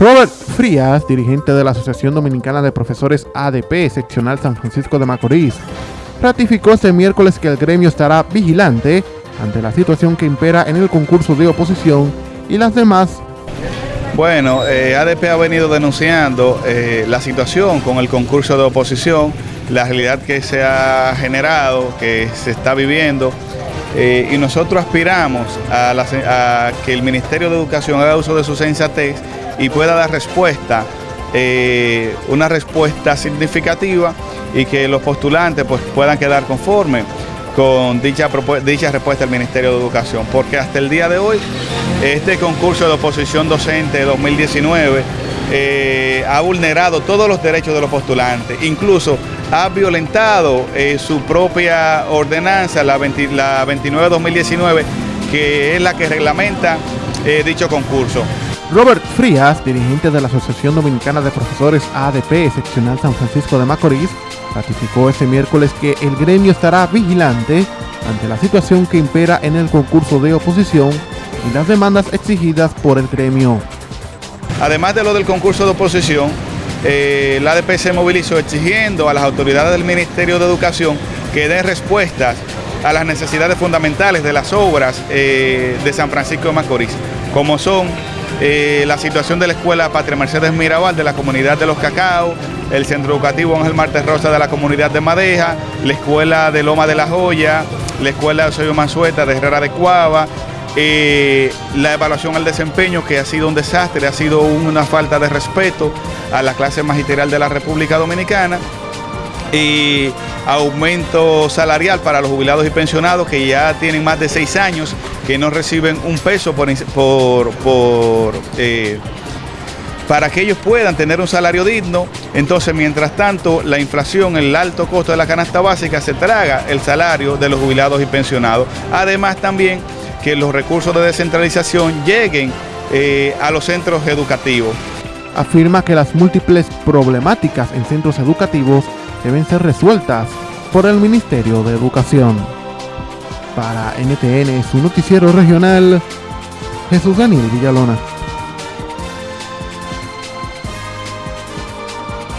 Robert Frías, dirigente de la Asociación Dominicana de Profesores ADP, seccional San Francisco de Macorís, ratificó este miércoles que el gremio estará vigilante ante la situación que impera en el concurso de oposición y las demás. Bueno, eh, ADP ha venido denunciando eh, la situación con el concurso de oposición, la realidad que se ha generado, que se está viviendo, eh, y nosotros aspiramos a, que el Ministerio de Educación haga uso de su sensatez y pueda dar respuesta, eh, una respuesta significativa y que los postulantes pues, puedan quedar conformes con dicha, dicha respuesta del Ministerio de Educación, porque hasta el día de hoy este concurso de oposición docente 2019 eh, ha vulnerado todos los derechos de los postulantes, incluso ha violentado eh, su propia ordenanza, la, la 29-2019, que es la que reglamenta dicho concurso. Robert Frías, dirigente de la Asociación Dominicana de Profesores ADP, seccional San Francisco de Macorís, ratificó este miércoles que el gremio estará vigilante ante la situación que impera en el concurso de oposición y las demandas exigidas por el gremio. Además de lo del concurso de oposición, eh, la ADP se movilizó exigiendo a las autoridades del Ministerio de Educación que den respuestas a las necesidades fundamentales de las obras eh, de San Francisco de Macorís, como son eh, la situación de la Escuela Patria Mercedes Mirabal de la comunidad de Los Cacao, el Centro Educativo Ángel Martes Rosa de la comunidad de Madeja, la Escuela de Loma de la Joya, la Escuela de Mansueta de Herrera de Cuava, eh, la evaluación al desempeño que ha sido un desastre, ha sido una falta de respeto a la clase magisterial de la República Dominicana y aumento salarial para los jubilados y pensionados que ya tienen más de seis años que no reciben un peso por, eh, para que ellos puedan tener un salario digno. Entonces, mientras tanto, la inflación, el alto costo de la canasta básica se traga el salario de los jubilados y pensionados. Además, también que los recursos de descentralización lleguen eh, a los centros educativos. Afirma que las múltiples problemáticas en centros educativos deben ser resueltas por el Ministerio de Educación. Para NTN, su noticiero regional, Jesús Daniel Villalona.